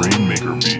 Rainmaker beat.